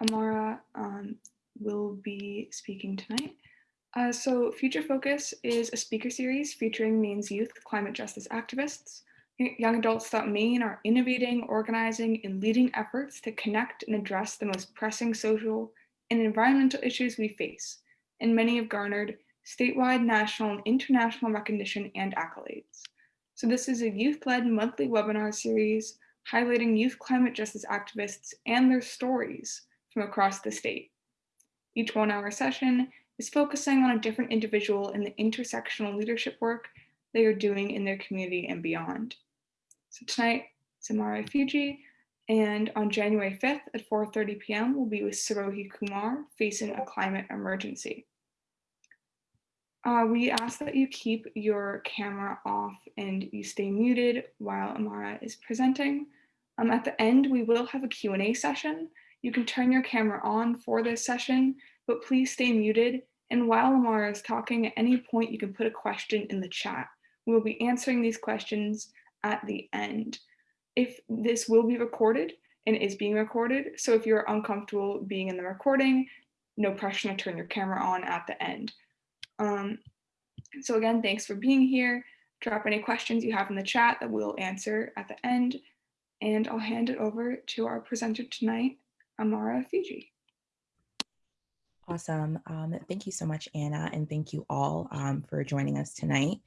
Amara um, will be speaking tonight. Uh, so Future Focus is a speaker series featuring Maine's youth climate justice activists, young adults throughout Maine are innovating, organizing, and leading efforts to connect and address the most pressing social and environmental issues we face, and many have garnered statewide, national, and international recognition and accolades. So this is a youth-led monthly webinar series highlighting youth climate justice activists and their stories from across the state. Each one hour session is focusing on a different individual in the intersectional leadership work they are doing in their community and beyond. So tonight, Samara Ifeji, and on January 5th at 4.30 p.m., we'll be with Sarohi Kumar facing a climate emergency. Uh, we ask that you keep your camera off and you stay muted while Amara is presenting. Um, at the end, we will have a Q&A session. You can turn your camera on for this session, but please stay muted. And while Amara is talking, at any point, you can put a question in the chat. We will be answering these questions at the end. If this will be recorded and is being recorded, so if you're uncomfortable being in the recording, no pressure to turn your camera on at the end. Um, so again, thanks for being here. Drop any questions you have in the chat that we'll answer at the end. And I'll hand it over to our presenter tonight, Amara Ifeji. Awesome. Um, thank you so much, Anna, and thank you all um, for joining us tonight.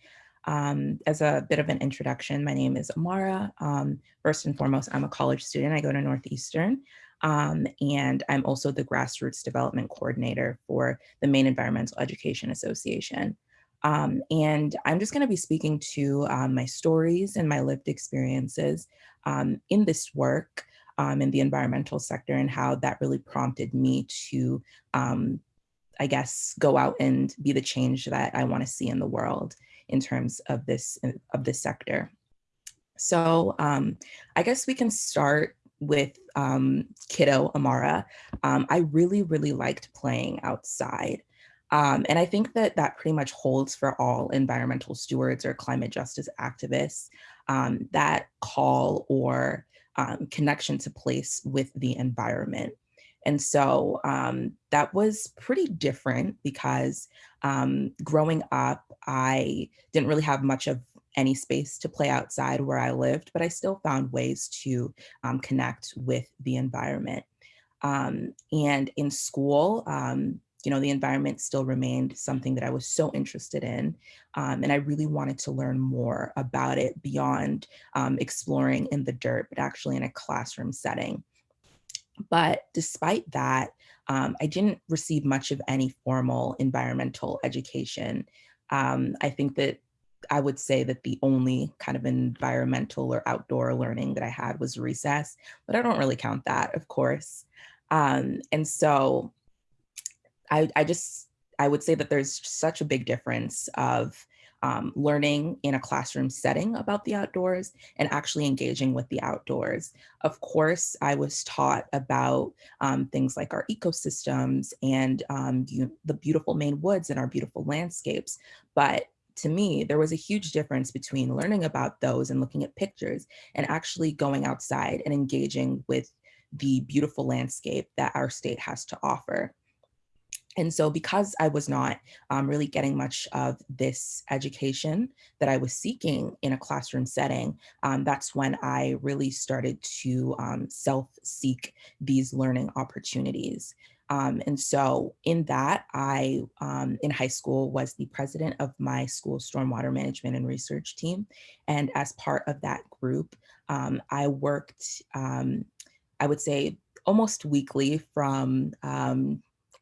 Um, as a bit of an introduction, my name is Amara. Um, first and foremost, I'm a college student. I go to Northeastern. Um, and I'm also the grassroots development coordinator for the Maine Environmental Education Association. Um, and I'm just going to be speaking to my stories and my lived experiences in this work in the environmental sector and how that really prompted me to, I guess, go out and be the change that I want to see in the world in terms of this of this sector. So um, I guess we can start with um, kiddo Amara. Um, I really, really liked playing outside. Um, and I think that that pretty much holds for all environmental stewards or climate justice activists, um, that call or um, connection to place with the environment. And so um, that was pretty different because um, growing up, I didn't really have much of any space to play outside where I lived, but I still found ways to um, connect with the environment. Um, and in school, um, you know, the environment still remained something that I was so interested in. Um, and I really wanted to learn more about it beyond exploring in the dirt, but actually in a classroom setting. But despite that, um, I didn't receive much of any formal environmental education. Um, I think that I would say that the only kind of environmental or outdoor learning that I had was recess, but I don't really count that, of course. Um, and so I, I just, I would say that there's such a big difference of um, learning in a classroom setting about the outdoors and actually engaging with the outdoors. Of course, I was taught about um, things like our ecosystems and um, the beautiful Maine woods and our beautiful landscapes, but to me, there was a huge difference between learning about those and looking at pictures and actually going outside and engaging with the beautiful landscape that our state has to offer. And so because I was not um, really getting much of this education that I was seeking in a classroom setting, um, that's when I really started to um, self-seek these learning opportunities. Um, and so in that, I, um, in high school, was the president of my school stormwater management and research team. And as part of that group, um, I worked, I would say, almost weekly from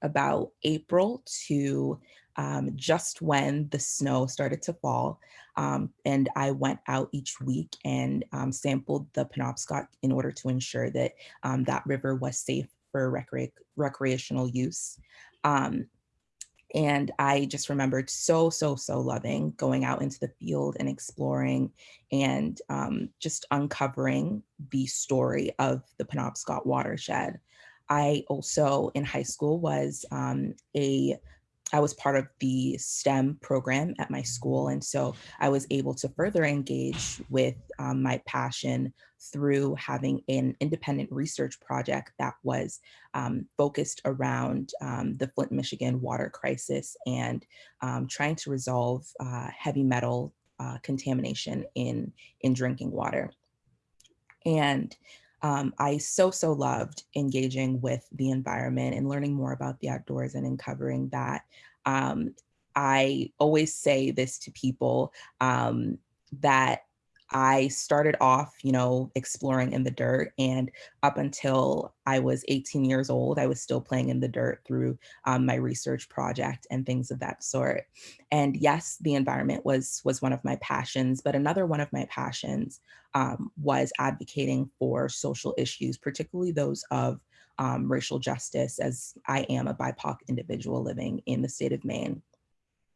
about April to um, just when the snow started to fall. Um, and I went out each week and um, sampled the Penobscot in order to ensure that um, that river was safe for recre recreational use. Um, and I just remembered so, so, so loving going out into the field and exploring and um, just uncovering the story of the Penobscot watershed. I also in high school was um, a I was part of the STEM program at my school. And so I was able to further engage with um, my passion through having an independent research project that was um, focused around um, the Flint, Michigan water crisis and um, trying to resolve uh, heavy metal uh, contamination in, in drinking water. And um, I so, so loved engaging with the environment and learning more about the outdoors and uncovering that. Um, I always say this to people um, that I started off, you know, exploring in the dirt and up until I was 18 years old, I was still playing in the dirt through um, my research project and things of that sort. And yes, the environment was, was one of my passions, but another one of my passions um, was advocating for social issues, particularly those of um, racial justice as I am a BIPOC individual living in the state of Maine.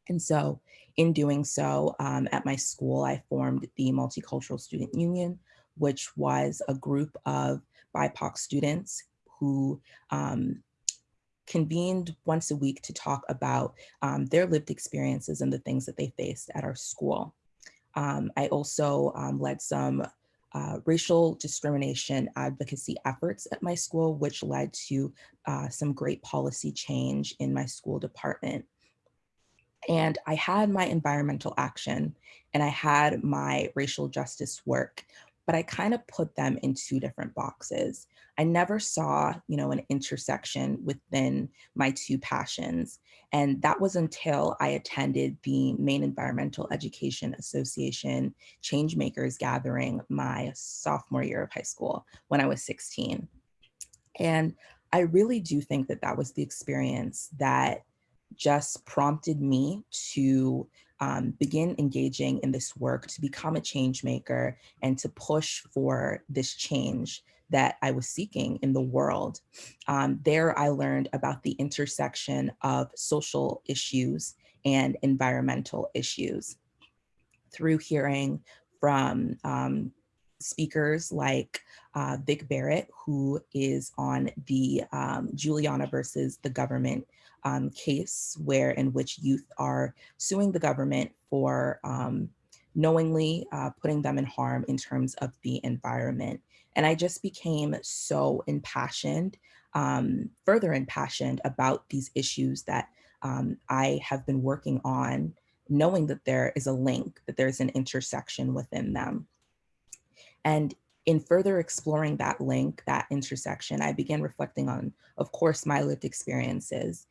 And so in doing so, um, at my school, I formed the Multicultural Student Union, which was a group of BIPOC students who um, convened once a week to talk about um, their lived experiences and the things that they faced at our school. Um, I also um, led some uh, racial discrimination advocacy efforts at my school, which led to uh, some great policy change in my school department. And I had my environmental action and I had my racial justice work, but I kind of put them in two different boxes. I never saw, you know, an intersection within my two passions. And that was until I attended the Maine Environmental Education Association Changemakers Gathering my sophomore year of high school when I was 16. And I really do think that that was the experience that just prompted me to um, begin engaging in this work to become a change maker and to push for this change that I was seeking in the world. Um, there I learned about the intersection of social issues and environmental issues through hearing from um, speakers like uh, Vic Barrett, who is on the um, Juliana versus the government um, case where in which youth are suing the government for um, knowingly uh, putting them in harm in terms of the environment. And I just became so impassioned, um, further impassioned about these issues that um, I have been working on, knowing that there is a link, that there's an intersection within them. And in further exploring that link, that intersection, I began reflecting on, of course, my lived experiences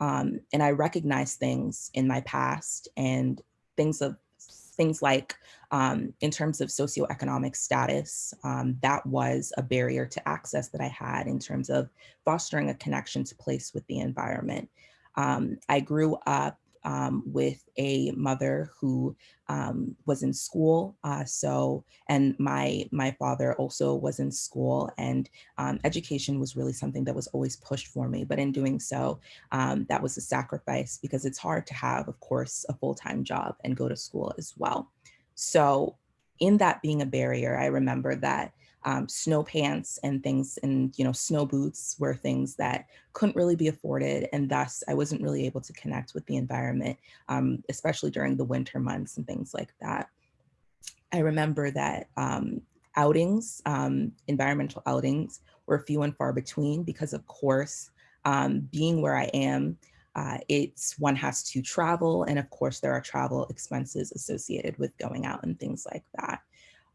um, and I recognize things in my past and things of things like um, in terms of socioeconomic status, um, that was a barrier to access that I had in terms of fostering a connection to place with the environment. Um, I grew up um, with a mother who um, was in school. Uh, so, and my my father also was in school, and um, education was really something that was always pushed for me. But in doing so, um, that was a sacrifice because it's hard to have, of course, a full time job and go to school as well. So, in that being a barrier, I remember that um, snow pants and things and you know snow boots were things that couldn't really be afforded and thus I wasn't really able to connect with the environment, um, especially during the winter months and things like that. I remember that um, outings, um, environmental outings were few and far between because of course, um, being where I am, uh, it's one has to travel and of course there are travel expenses associated with going out and things like that.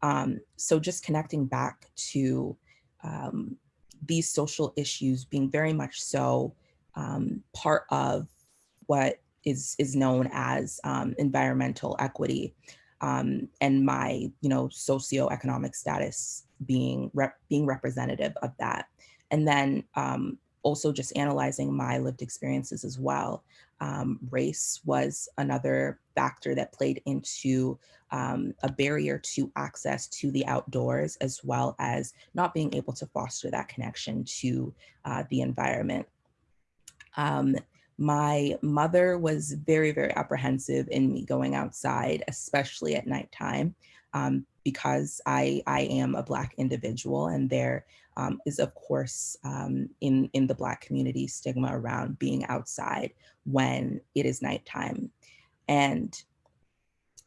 Um, so just connecting back to um, these social issues being very much so um, part of what is, is known as um, environmental equity um, and my, you know, socioeconomic status being, rep being representative of that. And then um, also just analyzing my lived experiences as well. Um, race was another factor that played into um, a barrier to access to the outdoors, as well as not being able to foster that connection to uh, the environment. Um, my mother was very, very apprehensive in me going outside, especially at nighttime, um, because I, I am a Black individual and there um, is of course um, in, in the Black community stigma around being outside when it is nighttime. And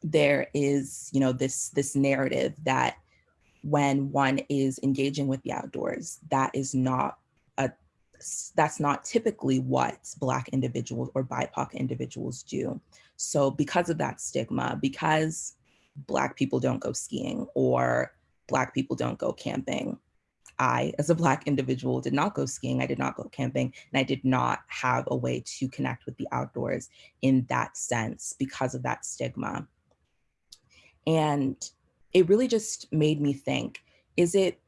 there is, you know, this, this narrative that when one is engaging with the outdoors, that is not a, that's not typically what Black individuals or BIPOC individuals do. So because of that stigma, because Black people don't go skiing or Black people don't go camping, I, as a Black individual, did not go skiing, I did not go camping, and I did not have a way to connect with the outdoors in that sense because of that stigma. And it really just made me think, is it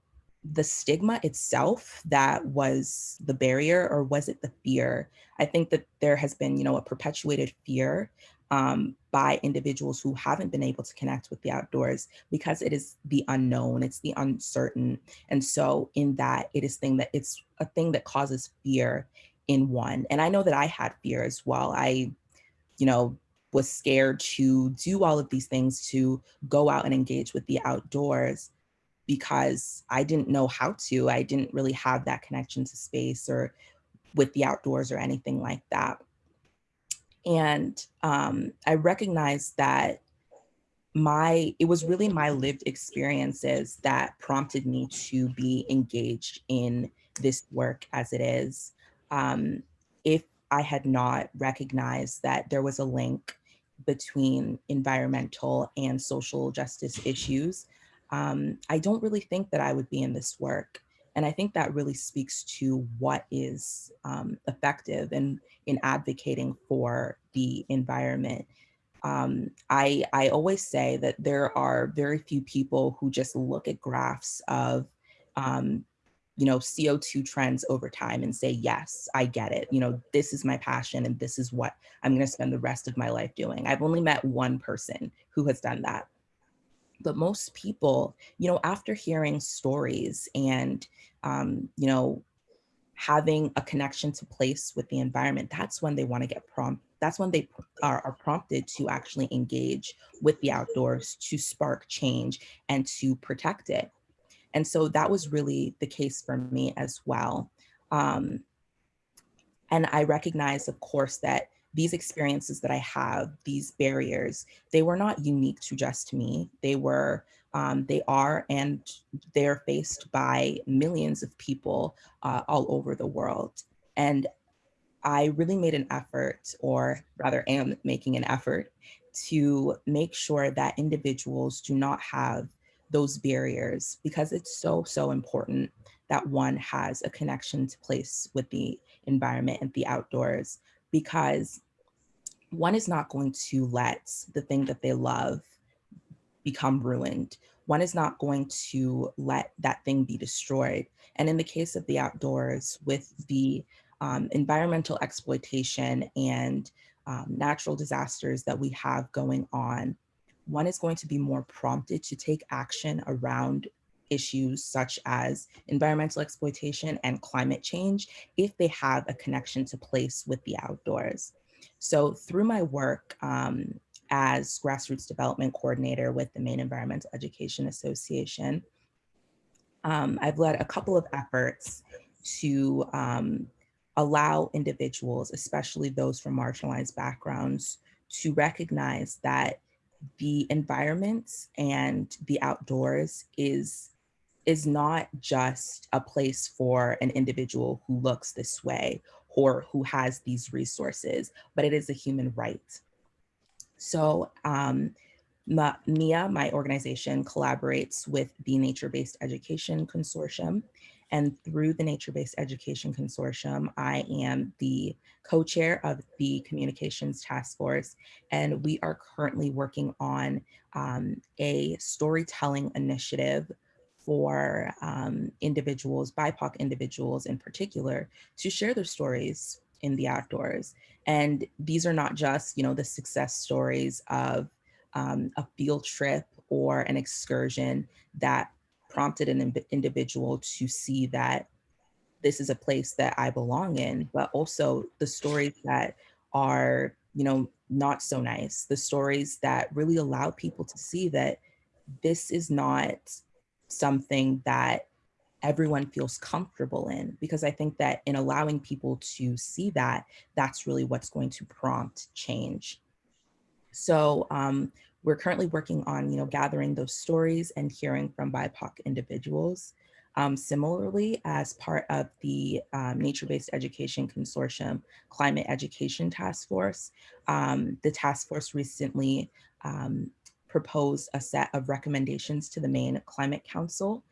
the stigma itself that was the barrier or was it the fear? I think that there has been, you know, a perpetuated fear um, by individuals who haven't been able to connect with the outdoors because it is the unknown, it's the uncertain. And so in that it is thing that it's a thing that causes fear in one. And I know that I had fear as well. I, you know, was scared to do all of these things to go out and engage with the outdoors because I didn't know how to. I didn't really have that connection to space or with the outdoors or anything like that. And um, I recognized that my, it was really my lived experiences that prompted me to be engaged in this work as it is. Um, if I had not recognized that there was a link between environmental and social justice issues, um, I don't really think that I would be in this work. And I think that really speaks to what is um, effective in, in advocating for the environment. Um, I, I always say that there are very few people who just look at graphs of um, you know, CO2 trends over time and say, yes, I get it. You know, this is my passion and this is what I'm going to spend the rest of my life doing. I've only met one person who has done that. But most people, you know, after hearing stories and, um, you know, having a connection to place with the environment, that's when they want to get prompt. That's when they are, are prompted to actually engage with the outdoors to spark change and to protect it. And so that was really the case for me as well. Um, and I recognize, of course, that these experiences that I have, these barriers, they were not unique to just me. They were, um, they are, and they're faced by millions of people uh, all over the world. And I really made an effort, or rather am making an effort, to make sure that individuals do not have those barriers because it's so, so important that one has a connection to place with the environment and the outdoors because one is not going to let the thing that they love become ruined. One is not going to let that thing be destroyed. And in the case of the outdoors with the um, environmental exploitation and um, natural disasters that we have going on, one is going to be more prompted to take action around issues such as environmental exploitation and climate change if they have a connection to place with the outdoors. So through my work um, as grassroots development coordinator with the Maine Environmental Education Association, um, I've led a couple of efforts to um, allow individuals, especially those from marginalized backgrounds, to recognize that the environment and the outdoors is is not just a place for an individual who looks this way or who has these resources, but it is a human right. So um, MEEA, my organization, collaborates with the Nature-Based Education Consortium and through the Nature-Based Education Consortium, I am the co-chair of the Communications Task Force, and we are currently working on um, a storytelling initiative for um, individuals, BIPOC individuals in particular, to share their stories in the outdoors. And these are not just, you know, the success stories of um, a field trip or an excursion that prompted an individual to see that this is a place that I belong in, but also the stories that are, you know, not so nice, the stories that really allow people to see that this is not something that everyone feels comfortable in because I think that in allowing people to see that, that's really what's going to prompt change. So um, we're currently working on, you know, gathering those stories and hearing from BIPOC individuals. Um, similarly, as part of the um, Nature-Based Education Consortium Climate Education Task Force, um, the task force recently um, proposed a set of recommendations to the Maine Climate Council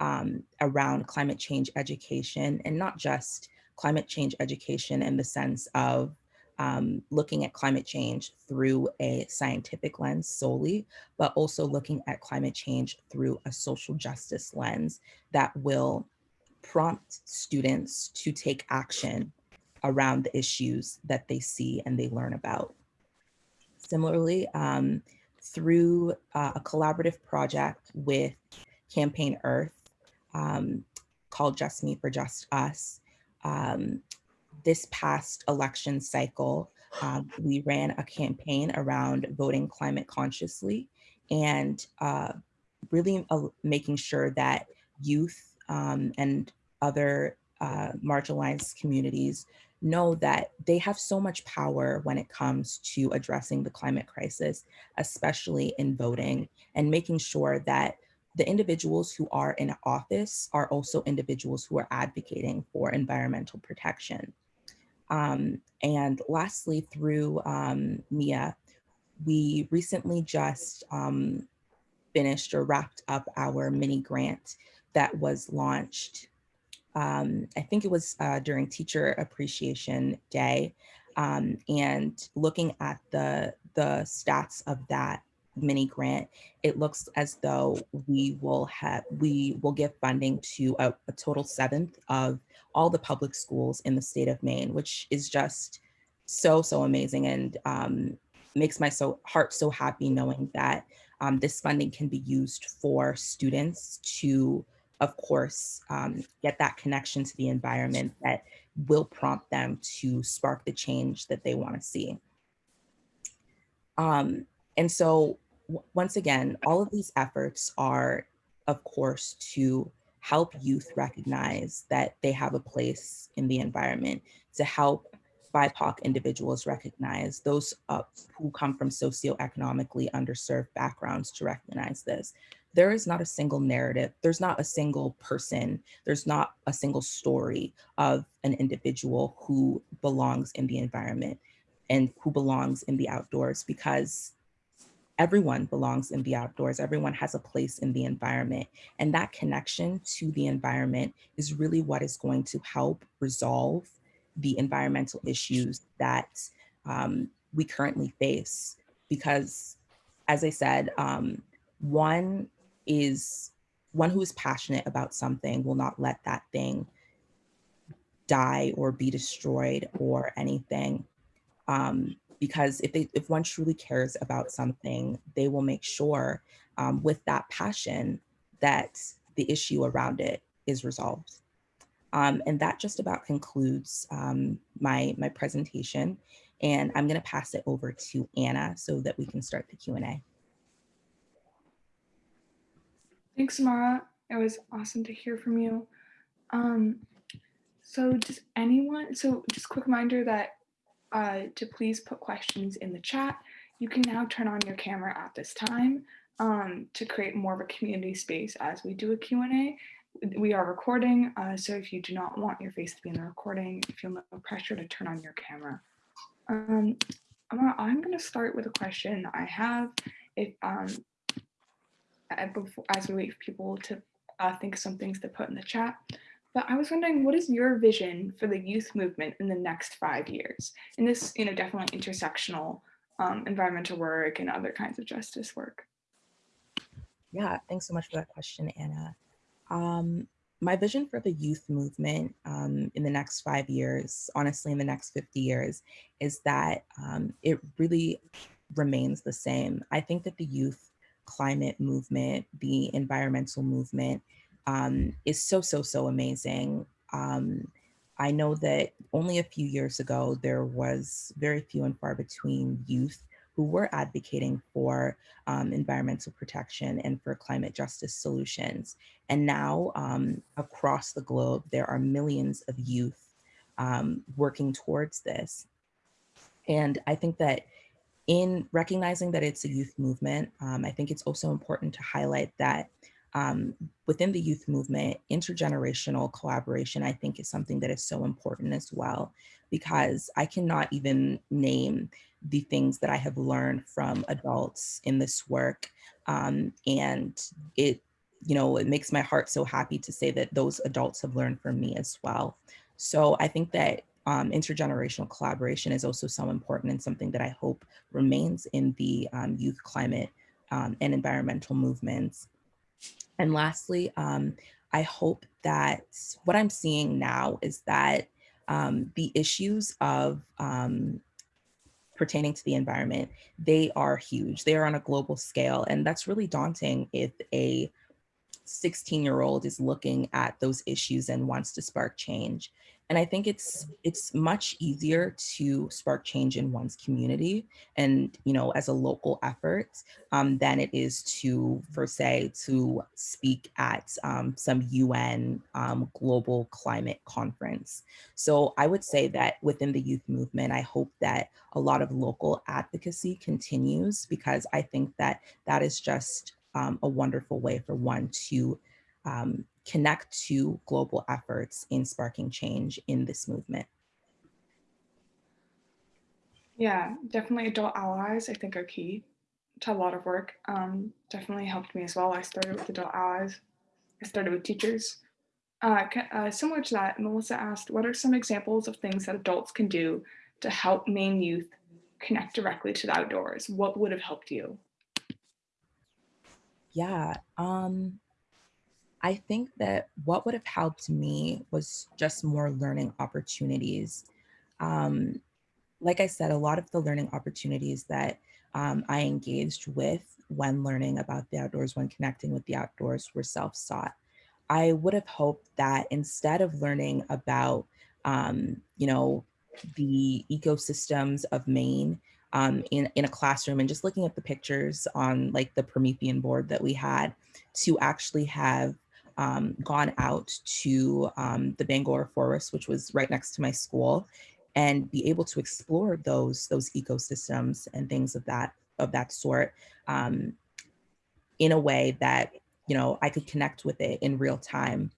um, around climate change education and not just climate change education in the sense of um, looking at climate change through a scientific lens solely, but also looking at climate change through a social justice lens that will prompt students to take action around the issues that they see and they learn about. Similarly, um, through uh, a collaborative project with Campaign Earth um, called Just Me for Just Us. Um, this past election cycle, um, we ran a campaign around voting climate consciously and uh, really uh, making sure that youth um, and other uh, marginalized communities know that they have so much power when it comes to addressing the climate crisis, especially in voting and making sure that the individuals who are in office are also individuals who are advocating for environmental protection. Um, and lastly, through um, MEEA, we recently just um, finished or wrapped up our mini grant that was launched. Um, I think it was uh, during Teacher Appreciation Day, um, and looking at the the stats of that mini grant, it looks as though we will have we will give funding to a, a, total seventh of all the public schools in the state of Maine, which is just so so amazing and um, makes my so heart so happy knowing that um, this funding can be used for students to, of course, um, get that connection to the environment that will prompt them to spark the change that they want to see. Um, and so once again, all of these efforts are, of course, to help youth recognize that they have a place in the environment, to help BIPOC individuals recognize, those uh, who come from socioeconomically underserved backgrounds to recognize this. There is not a single narrative, there's not a single person, there's not a single story of an individual who belongs in the environment and who belongs in the outdoors because everyone belongs in the outdoors. Everyone has a place in the environment. And that connection to the environment is really what is going to help resolve the environmental issues that um, we currently face. Because as I said, um, one is one who is passionate about something will not let that thing die or be destroyed or anything. Um, because if they if one truly cares about something, they will make sure um, with that passion that the issue around it is resolved. Um, and that just about concludes um, my, my presentation. And I'm gonna pass it over to Anna so that we can start the Q&A. Thanks, Mara. It was awesome to hear from you. Um, so does anyone, so just quick reminder that uh, to please put questions in the chat. You can now turn on your camera at this time um, to create more of a community space as we do a Q&A. We are recording, uh, so if you do not want your face to be in the recording, feel no pressure to turn on your camera. Um, I'm going to start with a question I have. If um, before, as we wait for people to uh, think of some things to put in the chat, but I was wondering, what is your vision for the youth movement in the next five years? And this, you know, definitely intersectional um, environmental work and other kinds of justice work. Yeah, thanks so much for that question, Anna. Um, my vision for the youth movement um, in the next five years, honestly, in the next 50 years, is that um, it really remains the same. I think that the youth climate movement, the environmental movement, um, is so, so, so amazing. Um, I know that only a few years ago, there was very few and far between youth who were advocating for um, environmental protection and for climate justice solutions. And now um, across the globe, there are millions of youth um, working towards this. And I think that in recognizing that it's a youth movement, um, I think it's also important to highlight that um, within the youth movement, intergenerational collaboration, I think is something that is so important as well, because I cannot even name the things that I have learned from adults in this work. Um, and it, you know, it makes my heart so happy to say that those adults have learned from me as well. So I think that um, intergenerational collaboration is also so important and something that I hope remains in the um, youth climate um, and environmental movements. And lastly, um, I hope that what I'm seeing now is that um, the issues of um, pertaining to the environment, they are huge. They are on a global scale. And that's really daunting if a 16 year old is looking at those issues and wants to spark change. And I think it's it's much easier to spark change in one's community and you know as a local effort um, than it is to for say to speak at um, some UN um, global climate conference. So I would say that within the youth movement, I hope that a lot of local advocacy continues because I think that that is just um, a wonderful way for one to um, connect to global efforts in sparking change in this movement. Yeah, definitely adult allies, I think are key to a lot of work. Um, definitely helped me as well. I started with adult allies. I started with teachers. Uh, uh, similar to that, Melissa asked, what are some examples of things that adults can do to help Maine youth connect directly to the outdoors? What would have helped you? Yeah, um, I think that what would have helped me was just more learning opportunities. Um, like I said, a lot of the learning opportunities that um, I engaged with when learning about the outdoors, when connecting with the outdoors were self-sought. I would have hoped that instead of learning about, um, you know, the ecosystems of Maine um, in, in a classroom and just looking at the pictures on like the Promethean board that we had to actually have um, gone out to um, the Bangor Forest, which was right next to my school, and be able to explore those those ecosystems and things of that of that sort um, in a way that you know I could connect with it in real time,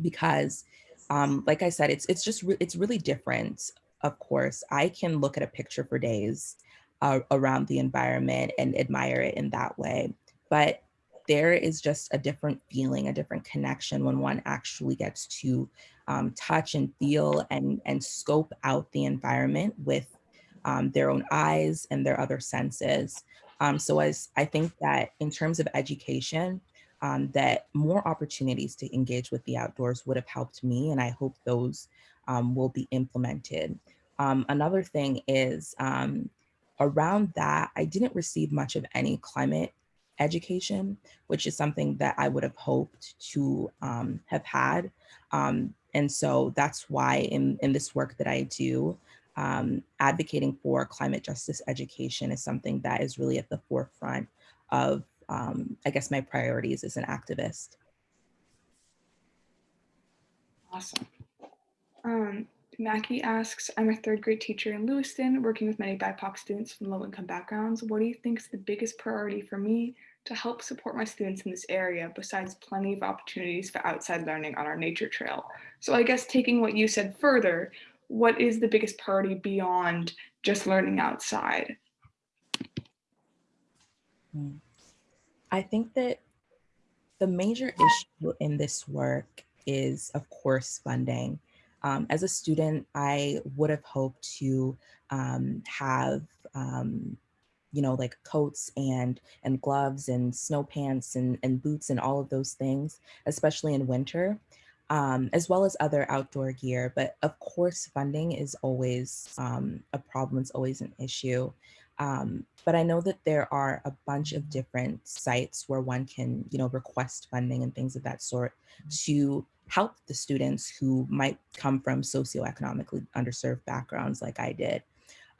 because um, like I said, it's it's just re it's really different. Of course, I can look at a picture for days uh, around the environment and admire it in that way, but there is just a different feeling, a different connection when one actually gets to um, touch and feel and, and scope out the environment with um, their own eyes and their other senses. Um, so as I think that in terms of education, um, that more opportunities to engage with the outdoors would have helped me and I hope those um, will be implemented. Um, another thing is around that, I didn't receive much of any climate education, which is something that I would have hoped to um, have had. Um, and so that's why in, in this work that I do, um, advocating for climate justice education is something that is really at the forefront of, um, I guess, my priorities as an activist. Awesome. Mackie asks, I'm a third grade teacher in Lewiston, working with many BIPOC students from low income backgrounds. What do you think is the biggest priority for me to help support my students in this area, besides plenty of opportunities for outside learning on our nature trail? So I guess taking what you said further, what is the biggest priority beyond just learning outside? I think that the major issue in this work is, of course, funding. Um, as a student, I would have hoped to um, have, um, you know, like coats and and gloves and snow pants and, and boots and all of those things, especially in winter, um, as well as other outdoor gear. But of course, funding is always um, a problem, it's always an issue. Um, but I know that there are a bunch of different sites where one can, you know, request funding and things of that sort to help the students who might come from socioeconomically underserved backgrounds like I did.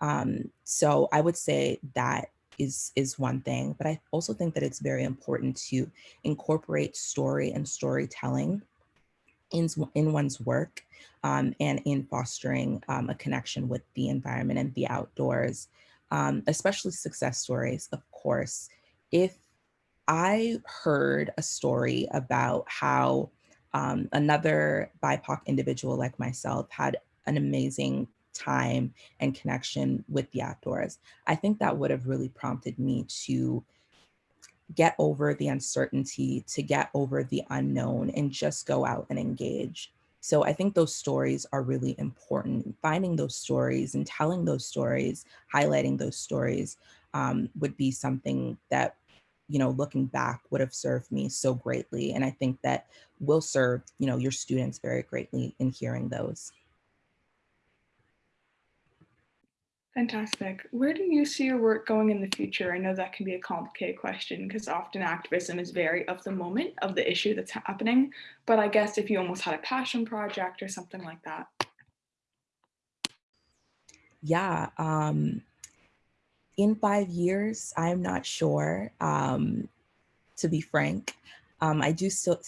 Um, so I would say that is is one thing, but I also think that it's very important to incorporate story and storytelling in, in one's work um, and in fostering um, a connection with the environment and the outdoors, um, especially success stories, of course. If I heard a story about how um, another BIPOC individual like myself had an amazing time and connection with the outdoors, I think that would have really prompted me to get over the uncertainty, to get over the unknown and just go out and engage. So I think those stories are really important. Finding those stories and telling those stories, highlighting those stories um, would be something that, you know, looking back would have served me so greatly. And I think that will serve, you know, your students very greatly in hearing those. Fantastic. Where do you see your work going in the future? I know that can be a complicated question because often activism is very of the moment of the issue that's happening. But I guess if you almost had a passion project or something like that. Yeah. Um, in five years, I'm not sure, um, to be frank. Um, I do still,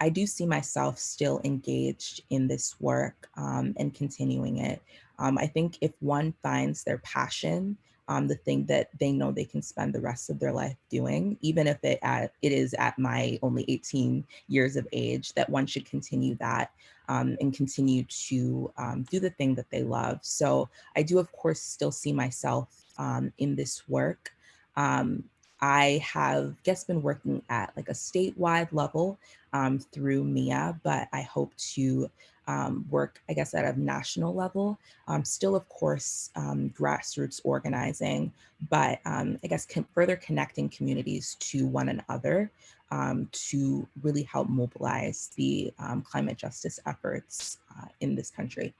I do see myself still engaged in this work um, and continuing it. Um, I think if one finds their passion, um, the thing that they know they can spend the rest of their life doing, even if it, at, it is at my only 18 years of age, that one should continue that um, and continue to um, do the thing that they love. So I do, of course, still see myself um, in this work. Um, I have just been working at like a statewide level um, through MEEA, but I hope to um, work, I guess, at a national level. Um, still, of course, um, grassroots organizing, but um, I guess further connecting communities to one another um, to really help mobilize the climate justice efforts uh, in this country.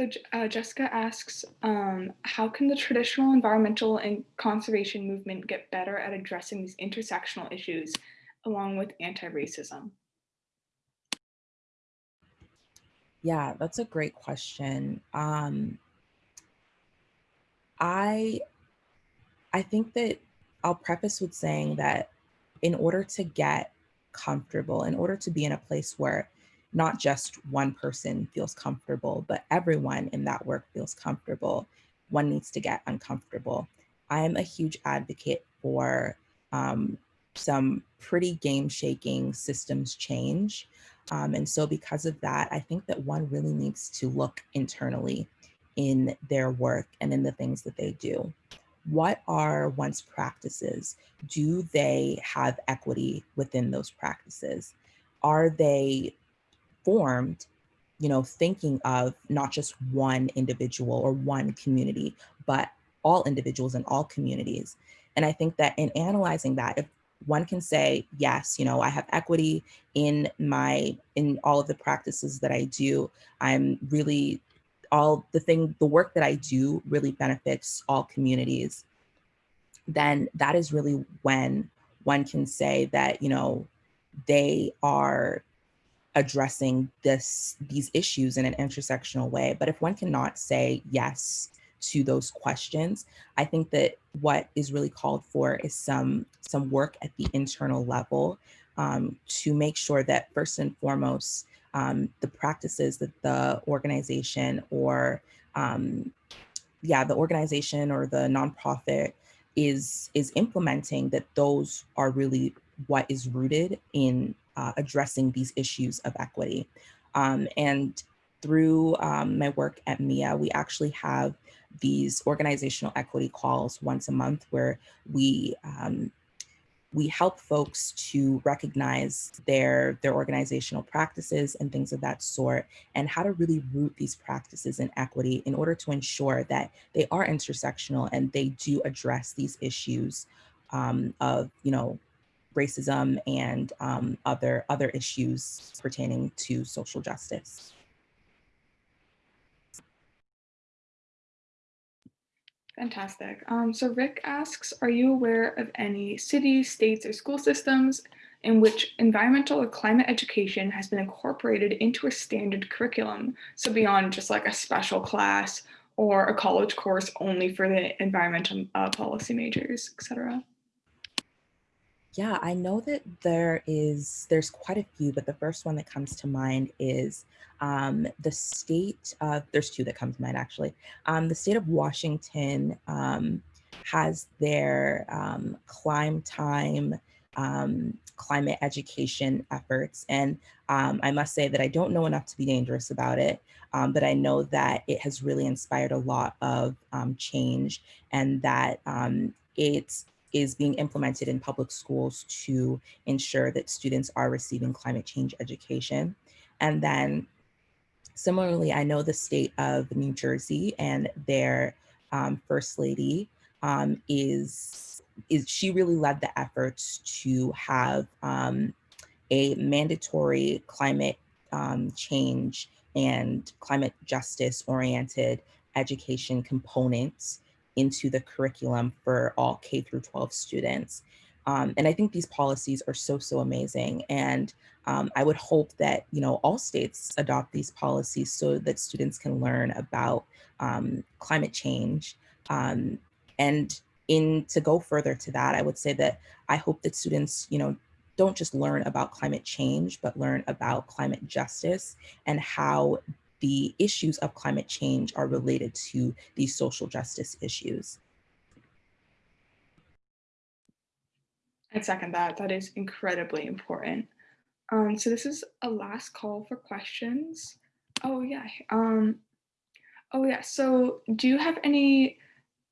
So uh, Jessica asks, um, how can the traditional environmental and conservation movement get better at addressing these intersectional issues along with anti-racism? Yeah, that's a great question. Um, I, I think that I'll preface with saying that in order to get comfortable, in order to be in a place where not just one person feels comfortable, but everyone in that work feels comfortable. One needs to get uncomfortable. I am a huge advocate for um, some pretty game shaking systems change. Um, and so because of that, I think that one really needs to look internally in their work and in the things that they do. What are one's practices? Do they have equity within those practices? Are they formed, you know, thinking of not just one individual or one community, but all individuals and all communities. And I think that in analyzing that, if one can say, yes, you know, I have equity in my, in all of the practices that I do, I'm really, all the thing, the work that I do really benefits all communities, then that is really when one can say that, you know, they are addressing this these issues in an intersectional way. But if one cannot say yes to those questions, I think that what is really called for is some some work at the internal level um, to make sure that first and foremost, um, the practices that the organization or um, yeah, the organization or the nonprofit is is implementing that those are really what is rooted in uh, addressing these issues of equity. Um, and through um, my work at MEEA, we actually have these organizational equity calls once a month where we um, we help folks to recognize their their organizational practices and things of that sort and how to really root these practices in equity in order to ensure that they are intersectional and they do address these issues um, of you know racism and um, other, other issues pertaining to social justice. Fantastic. Um, so Rick asks, are you aware of any cities, states, or school systems in which environmental or climate education has been incorporated into a standard curriculum. So beyond just like a special class or a college course only for the environmental uh, policy majors, et cetera. Yeah, I know that there is, there's quite a few, but the first one that comes to mind is um, the state, uh, there's two that come to mind actually. Um, the state of Washington um, has their um, ClimeTime um, climate education efforts. And um, I must say that I don't know enough to be dangerous about it, um, but I know that it has really inspired a lot of um, change and that um, it's is being implemented in public schools to ensure that students are receiving climate change education. And then similarly, I know the state of New Jersey and their um, first lady um, is, is she really led the efforts to have um, a mandatory climate um, change and climate justice oriented education components into the curriculum for all K through 12 students. Um, and I think these policies are so, so amazing. And um, I would hope that, you know, all states adopt these policies so that students can learn about um, climate change. Um, and in to go further to that, I would say that I hope that students, you know, don't just learn about climate change, but learn about climate justice and how the issues of climate change are related to these social justice issues. I second that. That is incredibly important. Um, so this is a last call for questions. Oh yeah. Um, oh yeah. So do you have any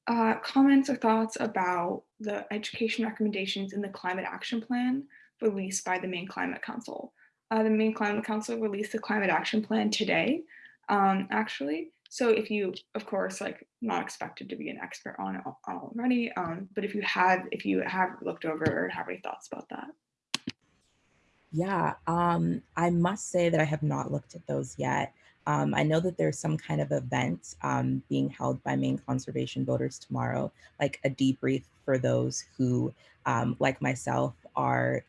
uh, comments or thoughts about the education recommendations in the climate action plan released by the Maine Climate Council? Uh, the Maine Climate Council released the climate action plan today, um, actually. So if you, of course, like not expected to be an expert on it already, um, but if you have, if you have looked over or have any thoughts about that. Yeah, um, I must say that I have not looked at those yet. Um, I know that there's some kind of event um, being held by Maine conservation voters tomorrow, like a debrief for those who, um, like myself, are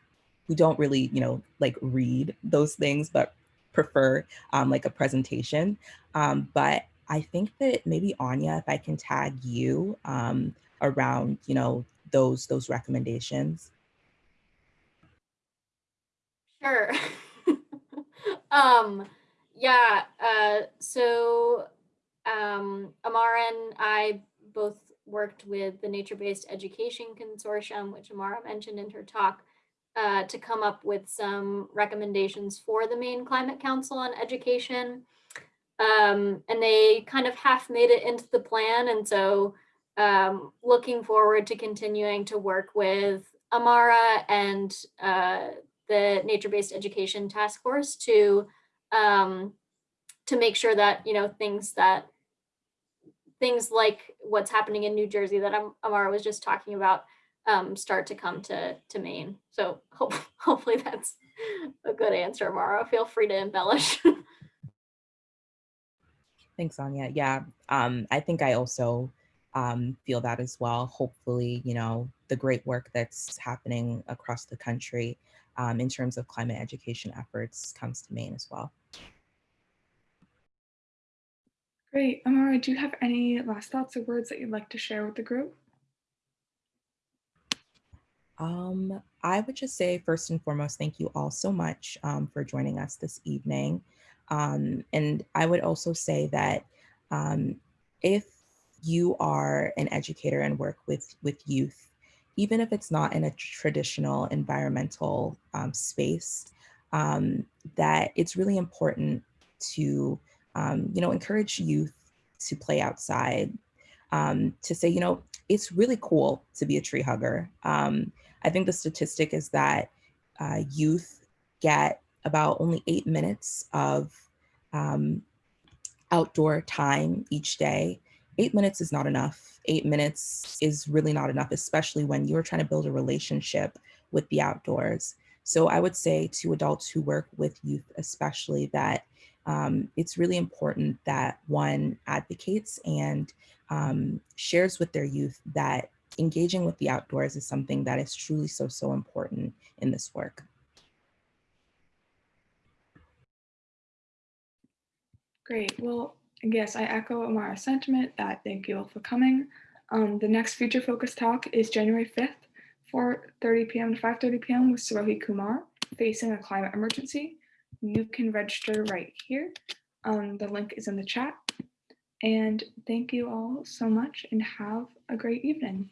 who don't really, you know, like read those things, but prefer um, like a presentation. Um, but I think that maybe Anya, if I can tag you um, around, you know, those those recommendations. Sure. um, yeah, uh, so um, Amara and I both worked with the Nature-Based Education Consortium, which Amara mentioned in her talk, uh, to come up with some recommendations for the Maine Climate Council on Education. Um, and they kind of half made it into the plan. And so um, looking forward to continuing to work with Amara and uh, the Nature-Based Education Task Force to um, to make sure that, you know, things that things like what's happening in New Jersey that Amara was just talking about um, start to come to, to Maine. So hope, hopefully that's a good answer, Mara. Feel free to embellish. Thanks, Anya. Yeah, um, I think I also um, feel that as well. Hopefully, you know, the great work that's happening across the country um, in terms of climate education efforts comes to Maine as well. Great. Amara, do you have any last thoughts or words that you'd like to share with the group? Um, I would just say first and foremost, thank you all so much um, for joining us this evening. Um, and I would also say that um, if you are an educator and work with, with youth, even if it's not in a traditional environmental um, space, um, that it's really important to, you know, encourage youth to play outside, to say, you know, it's really cool to be a tree hugger. Um, I think the statistic is that uh, youth get about only eight minutes of um, outdoor time each day. Eight minutes is not enough. Eight minutes is really not enough, especially when you're trying to build a relationship with the outdoors. So I would say to adults who work with youth, especially that um, it's really important that one advocates and um, shares with their youth that engaging with the outdoors is something that is truly so, so important in this work. Great. Well, yes, I echo Amara's sentiment that thank you all for coming. Um, the next Future Focus talk is January 5th, 4.30 p.m. to 5.30 p.m. with Sarohi Kumar, Facing a Climate Emergency. You can register right here. Um, the link is in the chat. And thank you all so much and have a great evening.